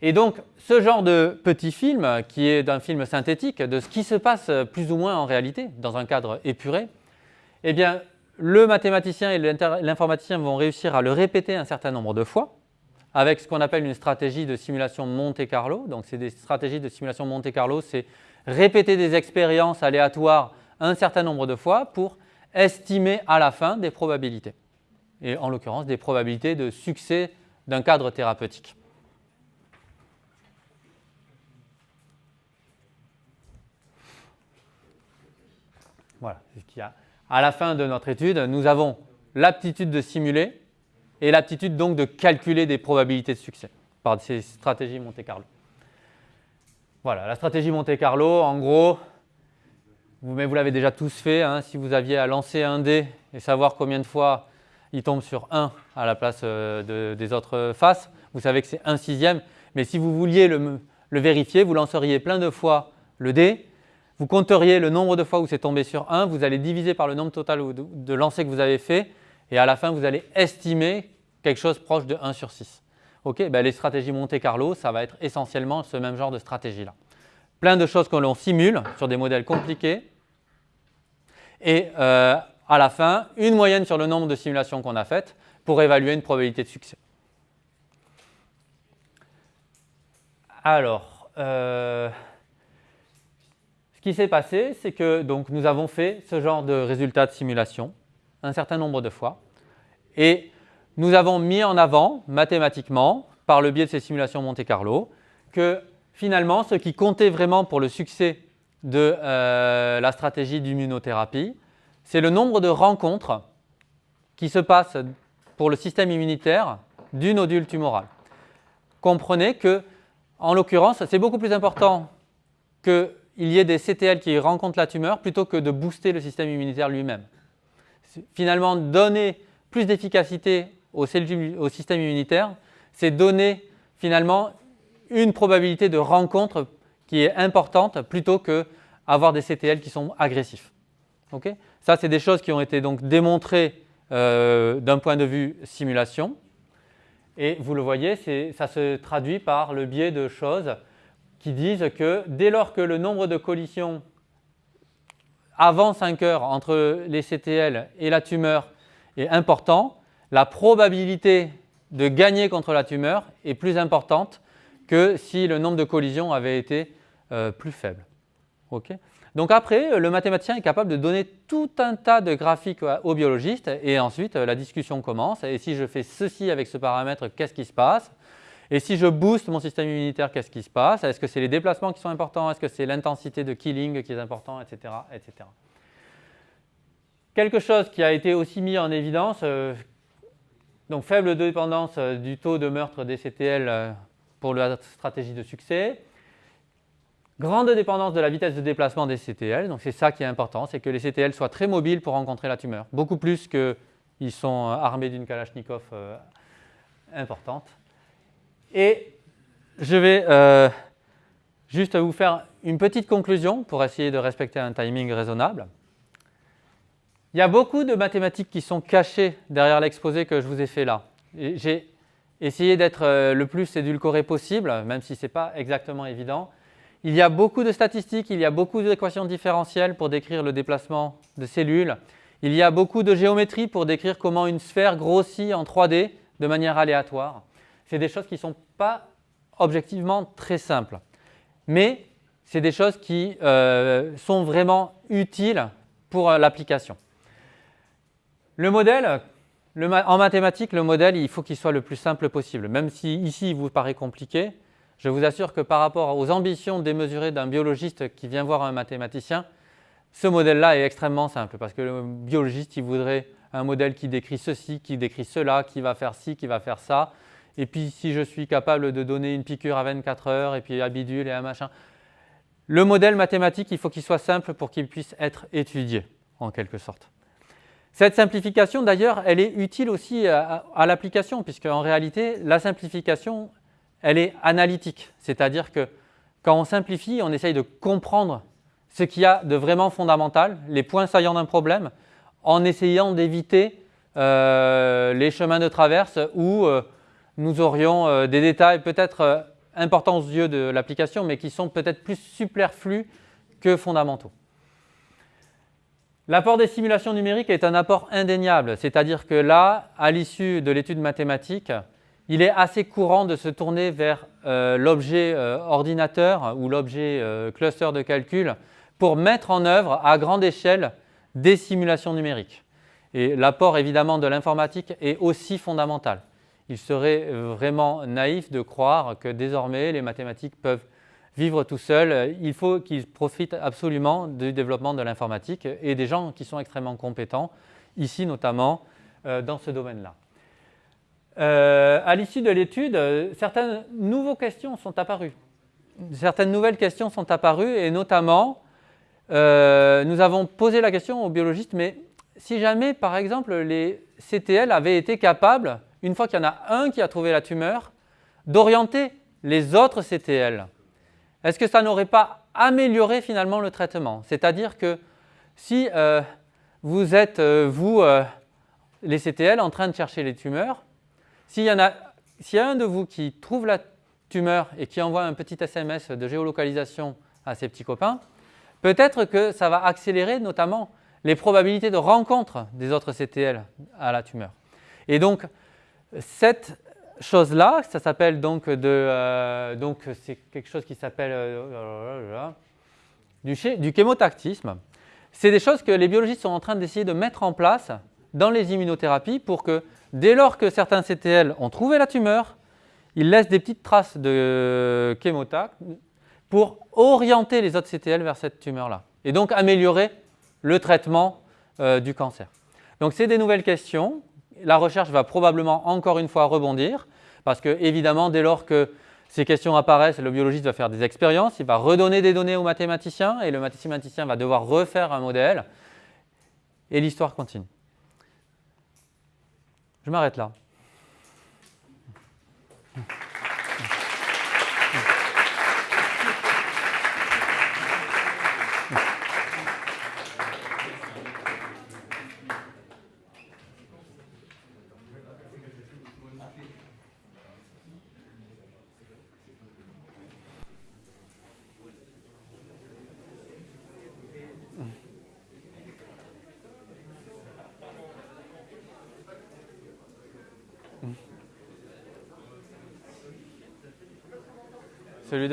Et donc, ce genre de petit film, qui est d'un film synthétique, de ce qui se passe plus ou moins en réalité, dans un cadre épuré, eh bien, le mathématicien et l'informaticien vont réussir à le répéter un certain nombre de fois, avec ce qu'on appelle une stratégie de simulation Monte-Carlo. Donc, c'est des stratégies de simulation Monte-Carlo, c'est répéter des expériences aléatoires un certain nombre de fois pour estimer à la fin des probabilités. Et en l'occurrence, des probabilités de succès d'un cadre thérapeutique. Voilà, ce qu'il y a. À la fin de notre étude, nous avons l'aptitude de simuler et l'aptitude donc de calculer des probabilités de succès par ces stratégies Monte-Carlo. Voilà, la stratégie Monte-Carlo, en gros, vous, mais vous l'avez déjà tous fait, hein, si vous aviez à lancer un dé et savoir combien de fois il tombe sur 1 à la place euh, des autres faces, vous savez que c'est 1 sixième, mais si vous vouliez le vérifier, vous lanceriez plein de fois le dé vous compteriez le nombre de fois où c'est tombé sur 1, vous allez diviser par le nombre total de lancers que vous avez fait, et à la fin, vous allez estimer quelque chose proche de 1 sur 6. Ok, ben, les stratégies Monte Carlo, ça va être essentiellement ce même genre de stratégie-là. Plein de choses que l'on simule sur des modèles compliqués, et euh, à la fin, une moyenne sur le nombre de simulations qu'on a faites pour évaluer une probabilité de succès. Alors, euh, ce qui s'est passé, c'est que donc, nous avons fait ce genre de résultats de simulation un certain nombre de fois et nous avons mis en avant mathématiquement, par le biais de ces simulations Monte Carlo, que finalement ce qui comptait vraiment pour le succès de euh, la stratégie d'immunothérapie, c'est le nombre de rencontres qui se passent pour le système immunitaire du nodule tumoral. Comprenez que, en l'occurrence, c'est beaucoup plus important que il y ait des CTL qui rencontrent la tumeur plutôt que de booster le système immunitaire lui-même. finalement donner plus d'efficacité au, système immunitaire, c'est donner finalement une probabilité de rencontre qui est importante plutôt que avoir des CTL qui sont agressifs. Ça, c'est des choses qui ont été donc démontrées euh, d'un point de vue simulation. Et vous le voyez, ça se traduit par le biais de choses qui disent que dès lors que le nombre de collisions avant 5 heures entre les CTL et la tumeur est important, la probabilité de gagner contre la tumeur est plus importante que si le nombre de collisions avait été euh, plus faible. Donc après, le mathématicien est capable de donner tout un tas de graphiques aux biologistes et ensuite la discussion commence. Et si je fais ceci avec ce paramètre, qu'est-ce qui se passe? Et si je booste mon système immunitaire, qu'est-ce qui se passe? Est-ce que c'est les déplacements qui sont importants? Est-ce que c'est l'intensité de killing qui est important etc., etc. Quelque chose qui a été aussi mis en évidence, euh, donc faible dépendance euh, du taux de meurtre des CTL euh, pour la stratégie de succès. Grande dépendance de la vitesse de déplacement des CTL, donc c'est ça qui est important, c'est que les CTL soient très mobiles pour rencontrer la tumeur, beaucoup plus qu'ils sont armés d'une Kalachnikov importante. Et je vais juste vous faire une petite conclusion pour essayer de respecter un timing raisonnable. Il y a beaucoup de mathématiques qui sont cachées derrière l'exposé que je vous ai fait là. J'ai essayé d'être euh, le plus édulcoré possible, même si ce n'est pas exactement évident. Il y a beaucoup de statistiques, il y a beaucoup d'équations différentielles pour décrire le déplacement de cellules. Il y a beaucoup de géométrie pour décrire comment une sphère grossit en 3D de manière aléatoire. C'est des choses qui ne sont pas objectivement très simples. Mais c'est des choses qui euh, sont vraiment utiles pour euh, l'application. Le modèle, en mathématiques, le modèle, il faut qu'il soit le plus simple possible. Même si ici, il vous paraît compliqué, je vous assure que par rapport aux ambitions démesurées d'un biologiste qui vient voir un mathématicien, ce modèle-là est extrêmement simple parce que le biologiste, il voudrait un modèle qui décrit ceci, qui décrit cela, qui va faire ci, qui va faire ça. Et puis, si je suis capable de donner une piqûre à 24 heures et puis un bidule et un machin. Le modèle mathématique, il faut qu'il soit simple pour qu'il puisse être étudié, en quelque sorte. Cette simplification, d'ailleurs, elle est utile aussi à, l'application, puisque en réalité, la simplification, elle est analytique. C'est-à-dire que quand on simplifie, on essaye de comprendre ce qu'il y a de vraiment fondamental, les points saillants d'un problème, en essayant d'éviter euh, les chemins de traverse où euh, nous aurions euh, des détails peut-être importants aux yeux de l'application, mais qui sont peut-être plus superflus que fondamentaux. L'apport des simulations numériques est un apport indéniable, c'est-à-dire que là, à l'issue de l'étude mathématique, il est assez courant de se tourner vers euh, l'objet euh, ordinateur ou l'objet euh, cluster de calcul pour mettre en œuvre à grande échelle des simulations numériques. Et l'apport évidemment de l'informatique est aussi fondamental. Il serait vraiment naïf de croire que désormais les mathématiques peuvent vivre tout seul, il faut qu'ils profitent absolument du développement de l'informatique et des gens qui sont extrêmement compétents, ici notamment euh, dans ce domaine-là. Euh, à l'issue de l'étude, certaines nouvelles questions sont apparues. Certaines nouvelles questions sont apparues et notamment, euh, nous avons posé la question aux biologistes, mais si jamais, par exemple, les CTL avaient été capables, une fois qu'il y en a un qui a trouvé la tumeur, d'orienter les autres CTL est-ce que ça n'aurait pas amélioré finalement le traitement? C'est-à-dire que si euh, vous êtes, euh, vous, euh, les CTL, en train de chercher les tumeurs, s'il y, en a, y a un de vous qui trouve la tumeur et qui envoie un petit SMS de géolocalisation à ses petits copains, peut-être que ça va accélérer notamment les probabilités de rencontre des autres CTL à la tumeur. Et donc, cette chose-là, ça s'appelle donc de, euh, donc c'est quelque chose qui s'appelle euh, du, chémotactisme. C'est des choses que les biologistes sont en train d'essayer de mettre en place dans les immunothérapies pour que dès lors que certains CTL ont trouvé la tumeur, ils laissent des petites traces de chémotac pour orienter les autres CTL vers cette tumeur-là et donc améliorer le traitement euh, du cancer. Donc c'est des nouvelles questions la recherche va probablement encore une fois rebondir, parce que évidemment, dès lors que ces questions apparaissent, le biologiste va faire des expériences, il va redonner des données au mathématicien, et le mathématicien va devoir refaire un modèle, et l'histoire continue. Je m'arrête là.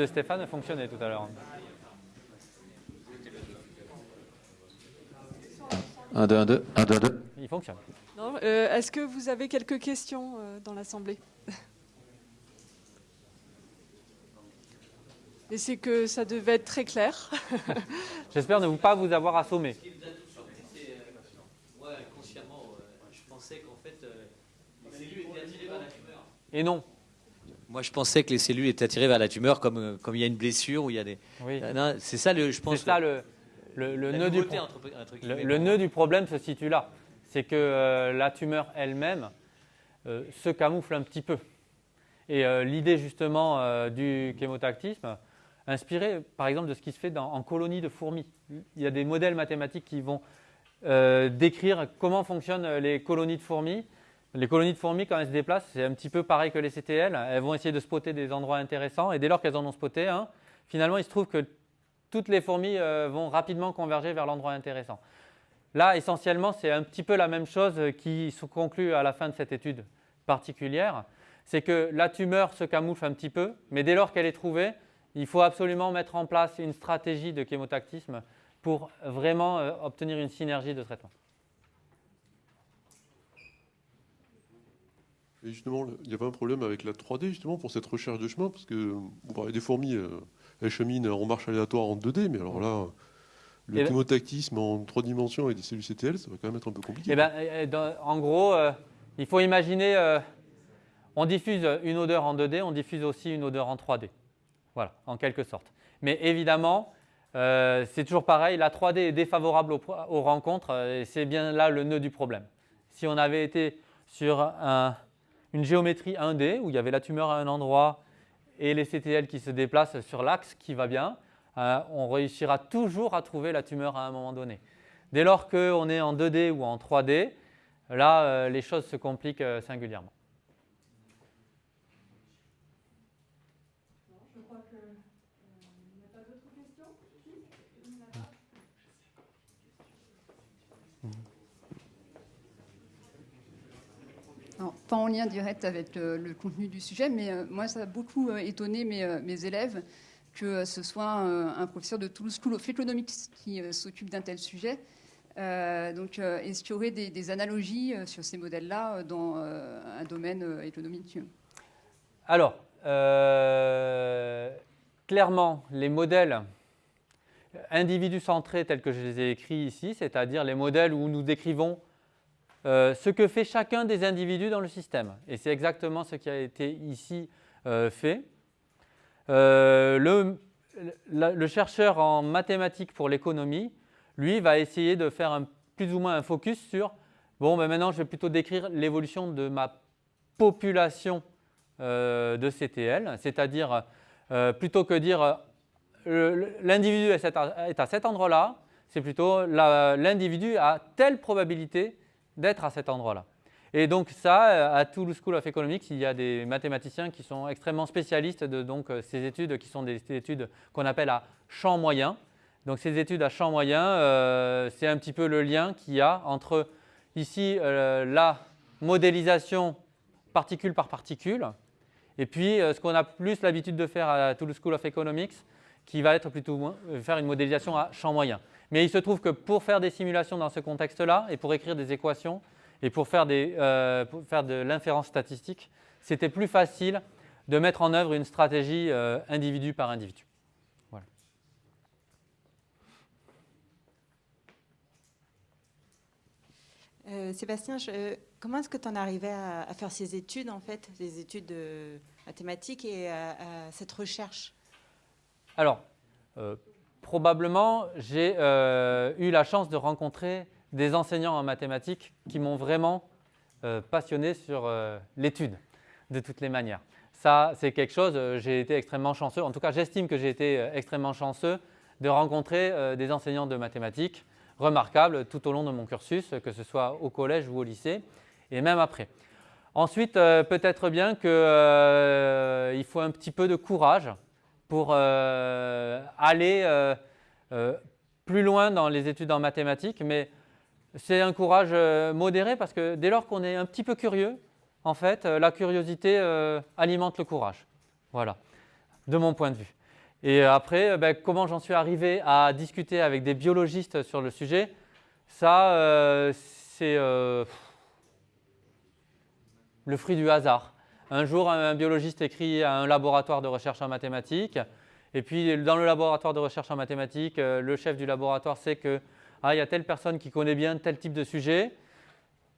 De Stéphane a fonctionné tout à l'heure. 1, 2, 1, 2, 1, 2, 2. Il fonctionne. Euh, Est-ce que vous avez quelques questions euh, dans l'Assemblée? Et c'est que ça devait être très clair. J'espère ne vous pas vous avoir assommé. Ce qui nous a tous surpris, c'est. euh, moi, consciemment, euh, je pensais qu'en fait, euh, les cellules étaient attirées vers la tumeur. Et non. Moi, je pensais que les cellules étaient attirées vers la tumeur comme, euh, comme il y a une blessure ou il y a des. Oui. Non, c'est ça, le, je pense. C'est ça le, le, nœud du nouveauté pro- entre, entre le, nœud du problème se situe là. C'est que euh, la tumeur elle-même euh, se camoufle un petit peu. Et euh, l'idée justement du chémotactisme, inspirée par exemple de ce qui se fait dans- en colonies de fourmis. Il y a des modèles mathématiques qui vont décrire comment fonctionnent les colonies de fourmis. Les colonies de fourmis, quand elles se déplacent, c'est un petit peu pareil que les CTL. Elles vont essayer de spotter des endroits intéressants. Et dès lors qu'elles en ont spoté finalement, il se trouve que toutes les fourmis euh, vont rapidement converger vers l'endroit intéressant. Là, essentiellement, c'est un petit peu la même chose qui se conclut à la fin de cette étude particulière. C'est que la tumeur se camoufle un petit peu, mais dès lors qu'elle est trouvée, il faut absolument mettre en place une stratégie de chémotactisme pour vraiment euh, obtenir une synergie de traitement. Et justement, il y avait un problème avec la 3D, justement, pour cette recherche de chemin, parce que vous parlez des fourmis, euh, elles cheminent en marche aléatoire en 2D, mais alors là, le Et là- chémotactisme en 3 dimensions et des cellules CTL, ça va quand même être un peu compliqué. Eh ben, dans- en gros, euh, il faut imaginer, euh, on diffuse une odeur en 2D, on diffuse aussi une odeur en 3D. Voilà, en quelque sorte. Mais évidemment, euh, c'est toujours pareil, la 3D est défavorable aux, aux rencontres, et c'est bien là le nœud du problème. Si on avait été sur un- une géométrie 1D, où il y avait la tumeur à un endroit et les CTL qui se déplacent sur l'axe qui va bien, euh, on réussira toujours à trouver la tumeur à un moment donné. Dès lors qu'on est en 2D ou en 3D, là, euh, les choses se compliquent euh, singulièrement. Pas en lien direct avec euh, le contenu du sujet, mais euh, moi, ça a beaucoup euh, étonné mes, élèves que ce soit un professeur de Toulouse School of Economics qui s'occupe d'un tel sujet. Donc, est-ce qu'il y aurait des, des analogies sur ces modèles-là dans un domaine économique? Alors, clairement, les modèles individus centrés tels que je les ai écrits ici, c'est-à-dire les modèles où nous décrivons euh, ce que fait chacun des individus dans le système. Et c'est exactement ce qui a été ici euh, fait. Euh, le, chercheur en mathématiques pour l'économie, lui, va essayer de faire plus ou moins un focus sur, bon, ben maintenant je vais plutôt décrire l'évolution de ma population de CTL, c'est-à-dire plutôt que dire l'individu est, à cet endroit-là, c'est plutôt l'individu a telle probabilité d'être à cet endroit-là. Et donc ça, euh, à Toulouse School of Economics, il y a des mathématiciens qui sont extrêmement spécialistes de donc, euh, ces études qui sont des études qu'on appelle à champ moyen. Donc ces études à champ moyen, euh, c'est un petit peu le lien qu'il y a entre ici la modélisation particule par particule, et puis ce qu'on a plus l'habitude de faire à Toulouse School of Economics, qui va être plutôt faire une modélisation à champ moyen. Mais il se trouve que pour faire des simulations dans ce contexte-là, et pour écrire des équations, et pour faire, des, euh, pour faire de l'inférence statistique, c'était plus facile de mettre en œuvre une stratégie euh, individu par individu. Euh, Sébastien, je- comment est-ce que tu en arrivais à, à faire ces études, en fait, des études de mathématiques et à, à cette recherche? Alors, probablement, j'ai euh, eu la chance de rencontrer des enseignants en mathématiques qui m'ont vraiment euh, passionné sur euh, l'étude, de toutes les manières. Ça, c'est quelque chose, j'ai été extrêmement chanceux, en tout cas j'estime que j'ai été extrêmement chanceux de rencontrer des enseignants de mathématiques remarquables tout au long de mon cursus, que ce soit au collège ou au lycée, et même après. Ensuite, peut-être bien qu'il faut un petit peu de courage pour euh, aller euh, euh, plus loin dans les études en mathématiques, mais c'est un courage modéré parce que dès lors qu'on est un petit peu curieux, en fait, la curiosité alimente le courage. Voilà, de mon point de vue. Et après, ben, comment j'en suis arrivé à discuter avec des biologistes sur le sujet, ça, c'est le fruit du hasard. Un jour, un biologiste écrit à un laboratoire de recherche en mathématiques, et puis dans le laboratoire de recherche en mathématiques, euh, le chef du laboratoire sait que ah, il y a telle personne qui connaît bien tel type de sujet.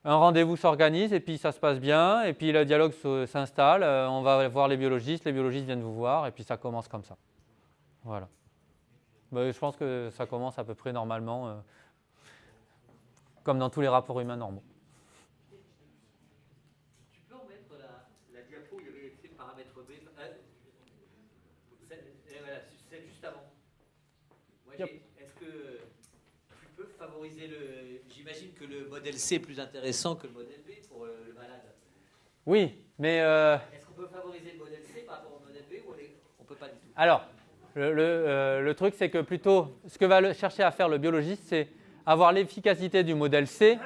Un rendez-vous s'organise et puis ça se passe bien, et puis le dialogue s'installe. euh, on va voir les biologistes, les biologistes viennent vous voir, et puis ça commence comme ça. Voilà. Ben, je pense que ça commence à peu près normalement, euh, comme dans tous les rapports humains normaux. Tu peux en mettre la, la diapo où il y avait écrit paramètre B euh, c'est- eh, voilà, c'est juste avant. Moi, Yep. Est-ce que tu peux favoriser le. J'imagine que le modèle C est plus intéressant que le modèle B pour euh, le malade. Oui, mais euh, Est-ce qu'on peut favoriser le modèle C par rapport au modèle B ou on ne peut pas du tout? Alors, le, le, euh, le truc, c'est que plutôt, ce que va chercher à faire le biologiste, c'est avoir l'efficacité du modèle C,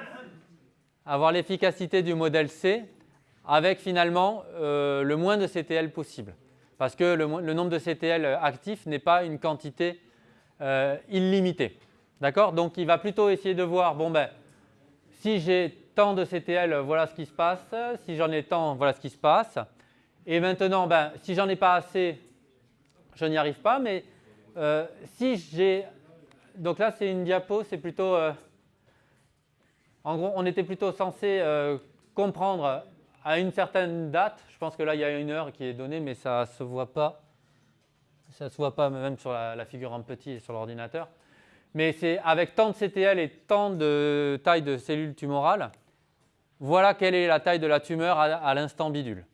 avoir l'efficacité du modèle C avec finalement euh, le moins de CTL possible. Parce que le, le nombre de CTL actifs n'est pas une quantité euh. D'accord? Donc, il va plutôt essayer de voir, bon ben, si j'ai tant de CTL, voilà ce qui se passe. Si j'en ai tant, voilà ce qui se passe. Et maintenant, ben, si j'en ai pas assez, je n'y arrive pas, mais euh, si j'ai... Donc là, c'est une diapo, c'est plutôt... euh, en gros, on était plutôt censé euh, comprendre à une certaine date, je pense que là, il y a une heure qui est donnée, mais ça ne se voit pas. Ça ne se voit pas même sur la, figure en petit et sur l'ordinateur. Mais c'est avec tant de CTL et tant de taille de cellules tumorales, voilà quelle est la taille de la tumeur à, l'instant bidule.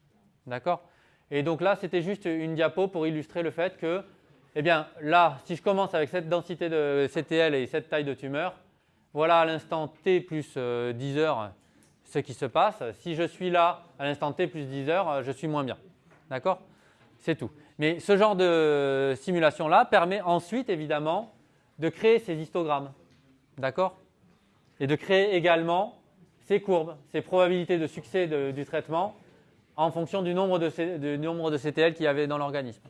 D'accord? Et donc là, c'était juste une diapo pour illustrer le fait que, eh bien, là, si je commence avec cette densité de CTL et cette taille de tumeur, voilà à l'instant t plus euh, 10 heures ce qui se passe. Si je suis là à l'instant t plus 10 heures, euh, je suis moins bien. D'accord? C'est tout. Mais ce genre de simulation-là permet ensuite, évidemment, de créer ces histogrammes. D'accord? Et de créer également ces courbes, ces probabilités de succès du traitement en fonction du nombre de, du nombre de CTL qu'il y avait dans l'organisme.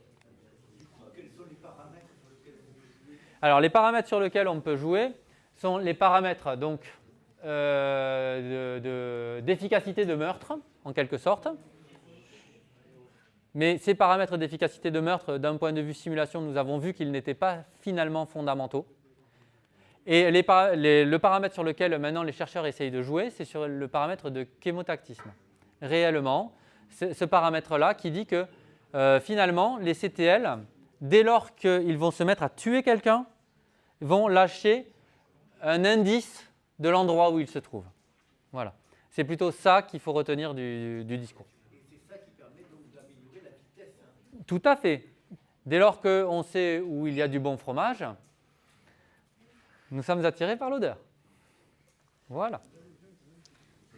Alors, les paramètres sur lesquels on peut jouer sont les paramètres donc euh, de- de- d'efficacité de, meurtre, en quelque sorte. Mais ces paramètres d'efficacité de meurtre, d'un point de vue simulation, nous avons vu qu'ils n'étaient pas finalement fondamentaux. Et le paramètre sur lequel maintenant les chercheurs essayent de jouer, c'est sur le paramètre de chémotactisme. Réellement, ce paramètre-là qui dit que euh, finalement, les CTL, dès lors qu'ils vont se mettre à tuer quelqu'un, vont lâcher un indice de l'endroit où il se trouve. Voilà. C'est plutôt ça qu'il faut retenir du discours. Tout à fait. Dès lors qu'on sait où il y a du bon fromage, nous sommes attirés par l'odeur. Voilà.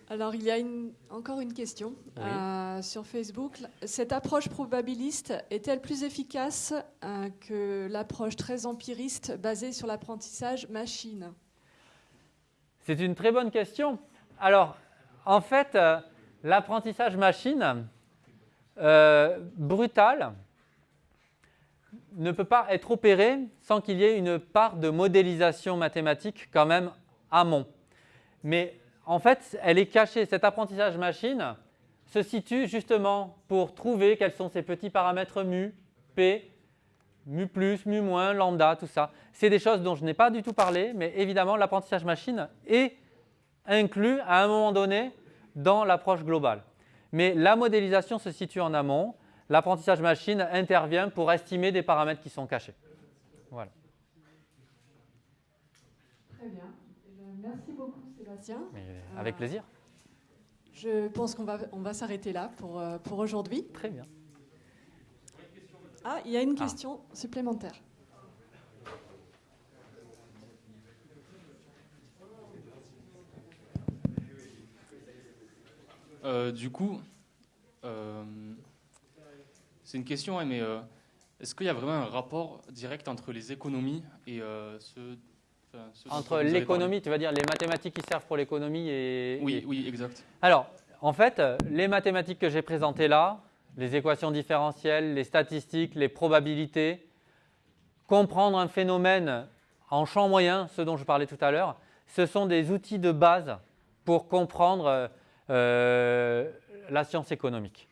Alors, il y a une- encore une question Oui. euh, sur Facebook. Cette approche probabiliste est-elle plus efficace euh, que l'approche très empiriste basée sur l'apprentissage machine? C'est une très bonne question. Alors, en fait, euh, l'apprentissage machine euh, brutal ne peut pas être opéré sans qu'il y ait une part de modélisation mathématique quand même amont. Mais en fait, elle est cachée. Cet apprentissage machine se situe justement pour trouver quels sont ces petits paramètres mu, p, mu plus, mu moins, lambda, tout ça. C'est des choses dont je n'ai pas du tout parlé, mais évidemment, l'apprentissage machine est inclus à un moment donné dans l'approche globale. Mais la modélisation se situe en amont. L'apprentissage machine intervient pour estimer des paramètres qui sont cachés. Voilà. Très bien. Merci beaucoup, Sébastien. Mais avec plaisir. Je pense qu'on va, on va s'arrêter là pour, euh, pour aujourd'hui. Très bien. Ah, il y a une Ah. question supplémentaire. Euh, du coup, euh, c'est une question, hein, mais euh, est-ce qu'il y a vraiment un rapport direct entre les économies et ce, enfin, ce dont Entre l'économie, tu vas dire les mathématiques qui servent pour l'économie et... Oui, et- oui, exact. Alors, en fait, les mathématiques que j'ai présentées là, les équations différentielles, les statistiques, les probabilités, comprendre un phénomène en champ moyen, ce dont je parlais tout à l'heure, ce sont des outils de base pour comprendre euh, la science économique.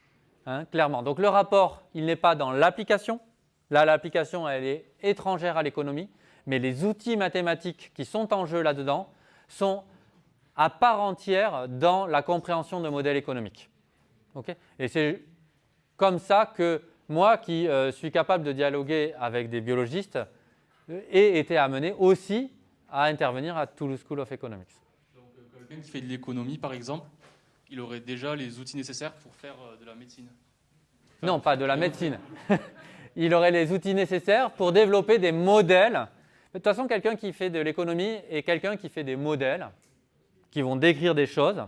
Hein, clairement. Donc le rapport, il n'est pas dans l'application. Là, l'application, elle est étrangère à l'économie, mais les outils mathématiques qui sont en jeu là-dedans sont à part entière dans la compréhension de modèles économiques. Et c'est comme ça que moi, qui euh, suis capable de dialoguer avec des biologistes, euh, ai été amené aussi à intervenir à Toulouse School of Economics. Donc, quelqu'un qui fait de l'économie, par exemple, il aurait déjà les outils nécessaires pour faire euh, de la médecine. Enfin, Non, pas de la médecine. Il aurait les outils nécessaires pour développer des modèles. De toute façon, quelqu'un qui fait de l'économie est quelqu'un qui fait des modèles qui vont décrire des choses.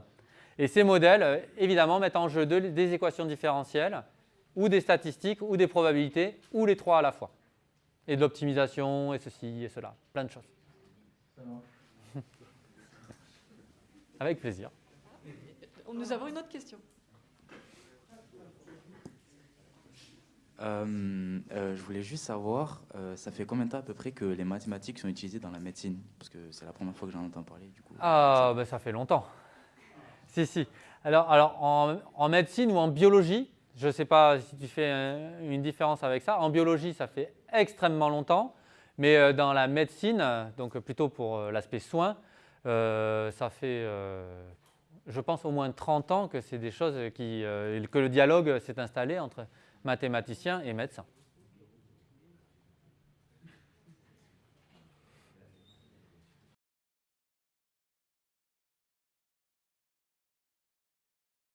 Et ces modèles, euh, évidemment, mettent en jeu de- des équations différentielles ou des statistiques ou des probabilités ou les trois à la fois. Et de l'optimisation et ceci et cela. Plein de choses. Avec plaisir. Nous avons une autre question. Euh, euh, je voulais juste savoir, euh, ça fait combien de temps à peu près que les mathématiques sont utilisées dans la médecine? Parce que c'est la première fois que j'en entends parler, du coup. Ah, ben ça fait longtemps. Si, si. Alors, alors en, en médecine ou en biologie, je ne sais pas si tu fais un- une différence avec ça. En biologie, ça fait extrêmement longtemps. Mais euh, dans la médecine, donc plutôt pour euh, l'aspect soins, euh, ça fait, euh, je pense, au moins 30 ans que c'est des choses qui, euh, que le dialogue s'est installé entre mathématiciens et médecins.